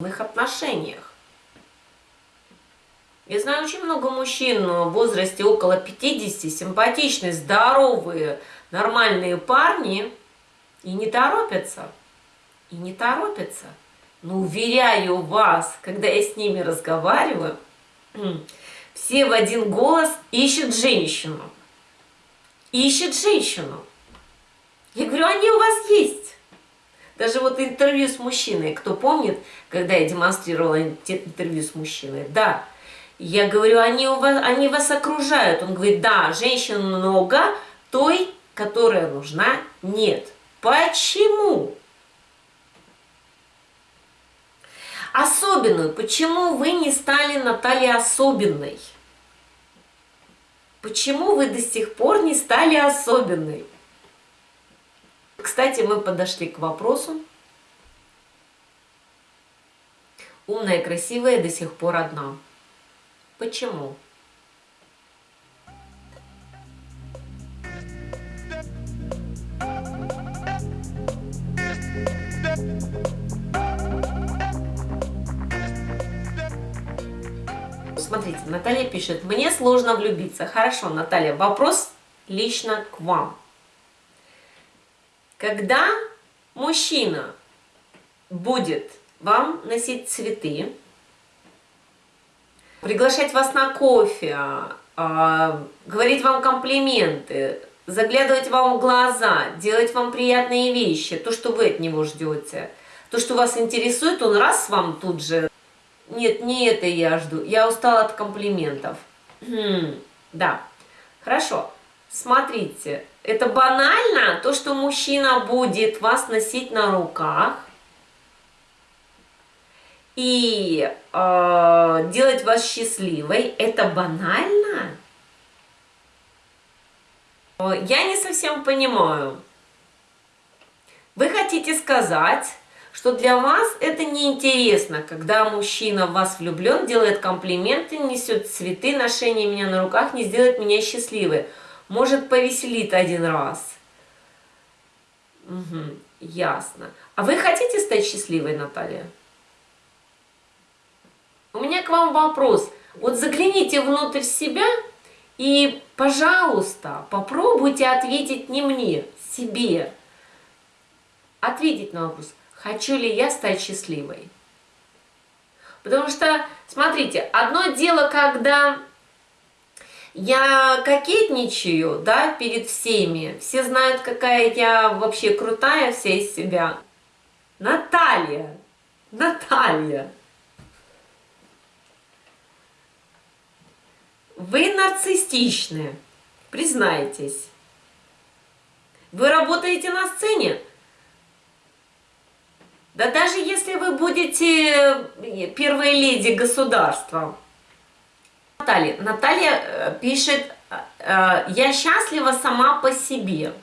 отношениях. Я знаю очень много мужчин в возрасте около 50, симпатичные, здоровые, нормальные парни, и не торопятся. И не торопятся. Но уверяю вас, когда я с ними разговариваю, все в один голос ищут женщину. Ищут женщину. Я говорю, они. Даже вот интервью с мужчиной, кто помнит, когда я демонстрировала интервью с мужчиной, да, я говорю, они, у вас, они вас окружают. Он говорит, да, женщин много, той, которая нужна, нет. Почему? Особенную. Почему вы не стали Натальей особенной? Почему вы до сих пор не стали особенной? Кстати, мы подошли к вопросу. Умная и красивая до сих пор одна. Почему? Смотрите, Наталья пишет, мне сложно влюбиться. Хорошо, Наталья, вопрос лично к вам. Когда мужчина будет вам носить цветы, приглашать вас на кофе, а, говорить вам комплименты, заглядывать вам в глаза, делать вам приятные вещи, то, что вы от него ждете, то, что вас интересует, он раз вам тут же, нет, не это я жду, я устала от комплиментов. Хм, да, хорошо, смотрите, это банально, то, что мужчина будет вас носить на руках и э, делать вас счастливой, это банально? Я не совсем понимаю. Вы хотите сказать, что для вас это неинтересно, когда мужчина в вас влюблен, делает комплименты, несет цветы, ношение меня на руках, не сделает меня счастливой может повеселит один раз. Угу, ясно. А вы хотите стать счастливой, Наталья? У меня к вам вопрос. Вот загляните внутрь себя и, пожалуйста, попробуйте ответить не мне, себе. Ответить на вопрос, хочу ли я стать счастливой. Потому что, смотрите, одно дело, когда я кокетничаю, да, перед всеми. Все знают, какая я вообще крутая вся из себя. Наталья, Наталья. Вы нарциссичны, признайтесь. Вы работаете на сцене? Да даже если вы будете э, первой леди государства, Наталья. Наталья э, пишет, э, э, я счастлива сама по себе.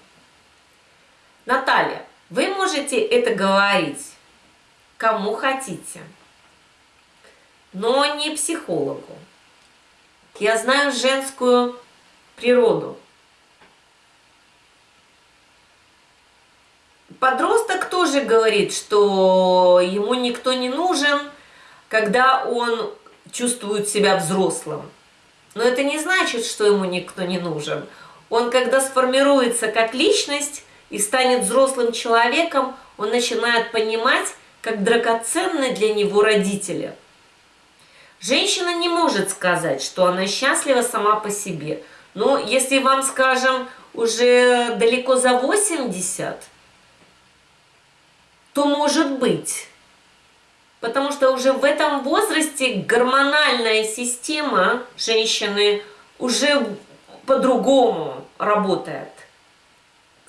Наталья, вы можете это говорить кому хотите, но не психологу. Я знаю женскую природу. Подросток тоже говорит, что ему никто не нужен, когда он чувствует себя взрослым. Но это не значит, что ему никто не нужен. Он, когда сформируется как личность и станет взрослым человеком, он начинает понимать, как драгоценны для него родители. Женщина не может сказать, что она счастлива сама по себе. Но если вам, скажем, уже далеко за 80, то может быть. Потому что уже в этом возрасте гормональная система женщины уже по-другому работает.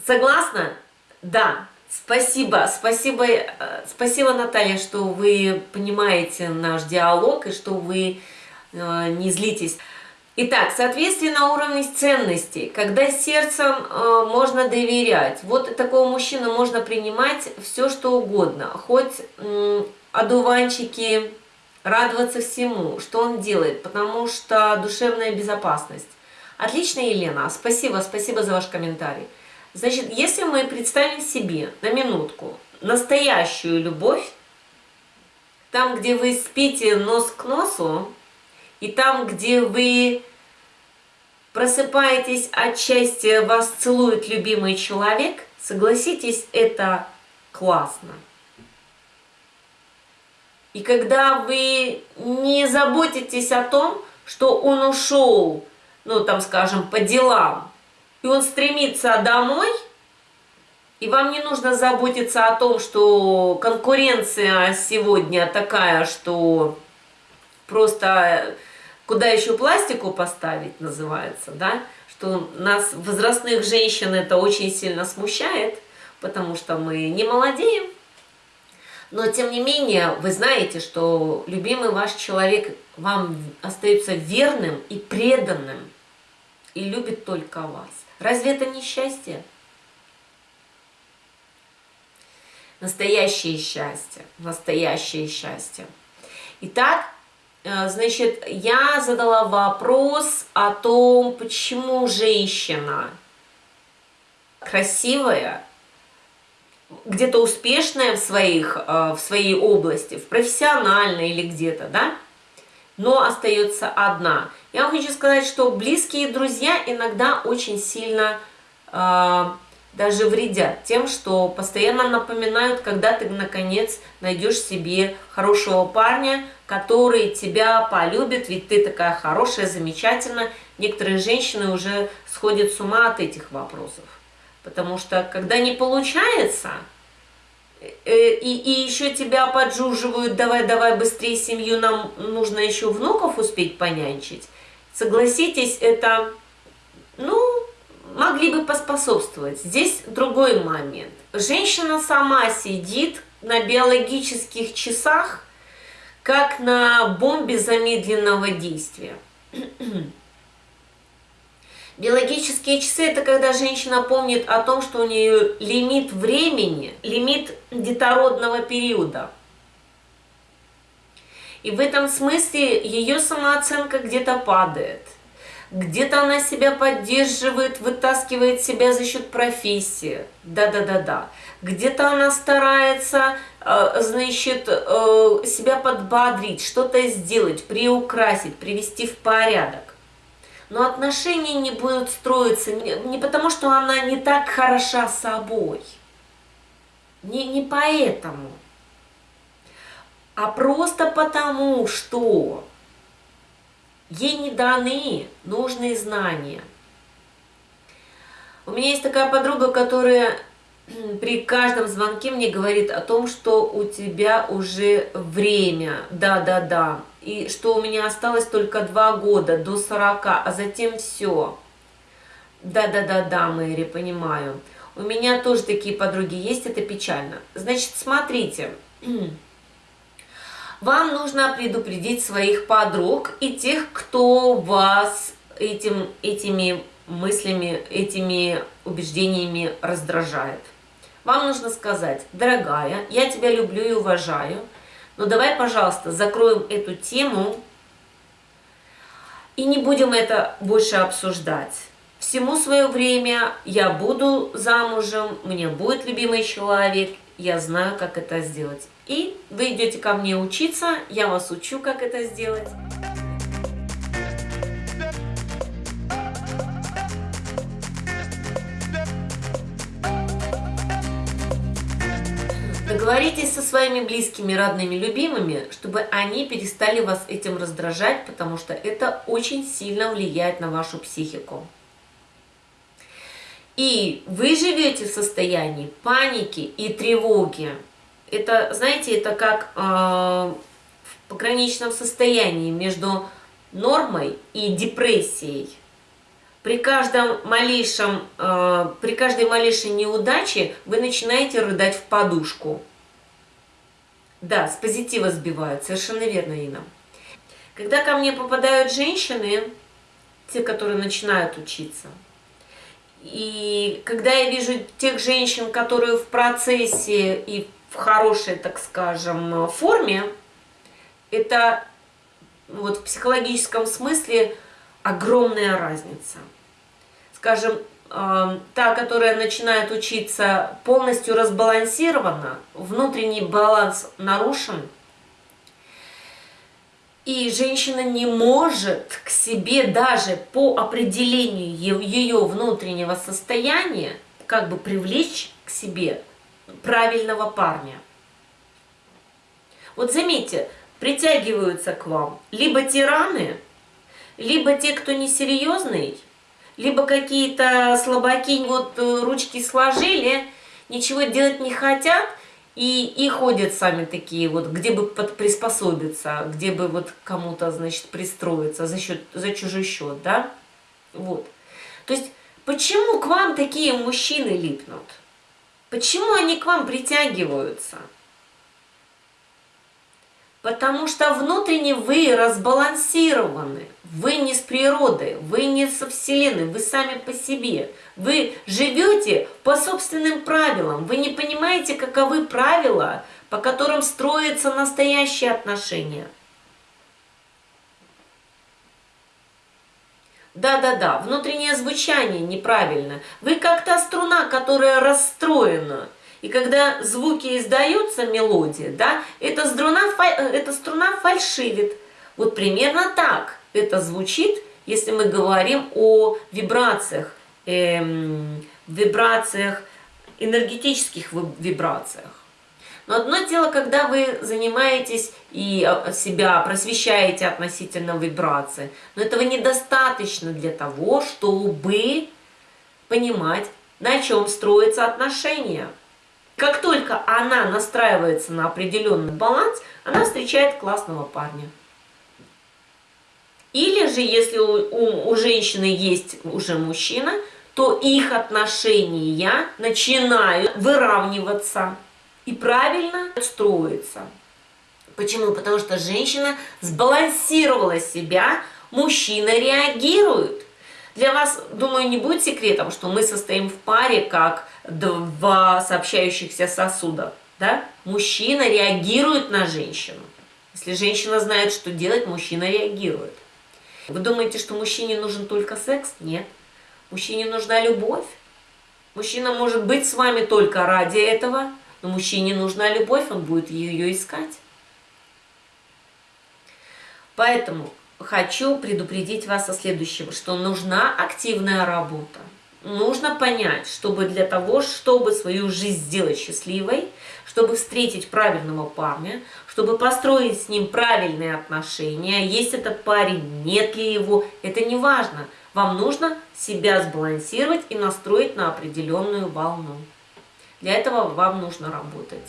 Согласна? Да. Спасибо, спасибо, э, спасибо, Наталья, что вы понимаете наш диалог и что вы э, не злитесь. Итак, соответствие на уровне ценностей, когда сердцем э, можно доверять. Вот такого мужчину можно принимать все, что угодно. Хоть э, одуванчики, радоваться всему, что он делает, потому что душевная безопасность. Отлично, Елена, спасибо, спасибо за ваш комментарий. Значит, если мы представим себе на минутку настоящую любовь, там, где вы спите нос к носу, и там, где вы просыпаетесь от счастья, вас целует любимый человек, согласитесь, это классно. И когда вы не заботитесь о том, что он ушел, ну там скажем, по делам, и он стремится домой, и вам не нужно заботиться о том, что конкуренция сегодня такая, что просто куда еще пластику поставить называется, да, что нас, возрастных женщин, это очень сильно смущает, потому что мы не молодеем, но, тем не менее, вы знаете, что любимый ваш человек вам остается верным и преданным, и любит только вас. Разве это не счастье? Настоящее счастье, настоящее счастье. Итак, э, значит, я задала вопрос о том, почему женщина красивая, где-то успешная в, своих, э, в своей области, в профессиональной или где-то, да, но остается одна. Я вам хочу сказать, что близкие друзья иногда очень сильно э, даже вредят тем, что постоянно напоминают, когда ты наконец найдешь себе хорошего парня, который тебя полюбит, ведь ты такая хорошая, замечательная. Некоторые женщины уже сходят с ума от этих вопросов. Потому что когда не получается, э, и, и еще тебя поджуживают, давай, давай быстрее семью, нам нужно еще внуков успеть понянчить. Согласитесь, это, ну, могли бы поспособствовать. Здесь другой момент. Женщина сама сидит на биологических часах, как на бомбе замедленного действия. Биологические часы – это когда женщина помнит о том, что у нее лимит времени, лимит детородного периода. И в этом смысле ее самооценка где-то падает. Где-то она себя поддерживает, вытаскивает себя за счет профессии. Да-да-да-да. Где-то она старается, э, значит, э, себя подбодрить, что-то сделать, приукрасить, привести в порядок но отношения не будут строиться не потому, что она не так хороша собой, не, не поэтому, а просто потому, что ей не даны нужные знания. У меня есть такая подруга, которая при каждом звонке мне говорит о том, что у тебя уже время, да-да-да, и что у меня осталось только два года до 40, а затем все. Да-да-да-да, Мэри, понимаю. У меня тоже такие подруги есть, это печально. Значит, смотрите, вам нужно предупредить своих подруг и тех, кто вас этим, этими мыслями, этими убеждениями раздражает. Вам нужно сказать, дорогая, я тебя люблю и уважаю, но давай, пожалуйста, закроем эту тему и не будем это больше обсуждать. Всему свое время я буду замужем, мне будет любимый человек, я знаю, как это сделать. И вы идете ко мне учиться, я вас учу, как это сделать. Договоритесь со своими близкими, родными, любимыми, чтобы они перестали вас этим раздражать, потому что это очень сильно влияет на вашу психику. И вы живете в состоянии паники и тревоги. Это, знаете, это как э, в пограничном состоянии между нормой и депрессией. При, каждом малейшем, э, при каждой малейшей неудаче вы начинаете рыдать в подушку. Да, с позитива сбивают, совершенно верно, Инна. Когда ко мне попадают женщины, те, которые начинают учиться, и когда я вижу тех женщин, которые в процессе и в хорошей, так скажем, форме, это вот в психологическом смысле огромная разница скажем, та, которая начинает учиться, полностью разбалансирована, внутренний баланс нарушен, И женщина не может к себе даже по определению ее внутреннего состояния как бы привлечь к себе правильного парня. Вот заметьте, притягиваются к вам либо тираны, либо те, кто несерьезный, либо какие-то слабаки вот э, ручки сложили, ничего делать не хотят, и, и ходят сами такие вот, где бы под, приспособиться, где бы вот кому-то, значит, пристроиться за, счет, за чужой счет, да? Вот. То есть, почему к вам такие мужчины липнут? Почему они к вам притягиваются? Потому что внутренне вы разбалансированы. Вы не с природы, вы не со Вселенной, вы сами по себе. Вы живете по собственным правилам. Вы не понимаете, каковы правила, по которым строятся настоящие отношения. Да-да-да, внутреннее звучание неправильно. Вы как та струна, которая расстроена. И когда звуки издаются, мелодия, да, эта струна, эта струна фальшивит. Вот примерно так это звучит, если мы говорим о вибрациях, эм, вибрациях, энергетических вибрациях. Но одно дело, когда вы занимаетесь и а, себя просвещаете относительно вибрации, но этого недостаточно для того, чтобы понимать, на чем строятся отношения. Как только она настраивается на определенный баланс, она встречает классного парня. Или же, если у, у, у женщины есть уже мужчина, то их отношения начинают выравниваться и правильно строиться. Почему? Потому что женщина сбалансировала себя, мужчина реагирует. Для вас, думаю, не будет секретом, что мы состоим в паре как два сообщающихся сосуда. Да? Мужчина реагирует на женщину. Если женщина знает, что делать, мужчина реагирует. Вы думаете, что мужчине нужен только секс? Нет. Мужчине нужна любовь. Мужчина может быть с вами только ради этого, но мужчине нужна любовь, он будет ее искать. Поэтому хочу предупредить вас о следующем, что нужна активная работа. Нужно понять, чтобы для того, чтобы свою жизнь сделать счастливой, чтобы встретить правильного парня, чтобы построить с ним правильные отношения, есть этот парень, нет ли его, это не важно. Вам нужно себя сбалансировать и настроить на определенную волну. Для этого вам нужно работать.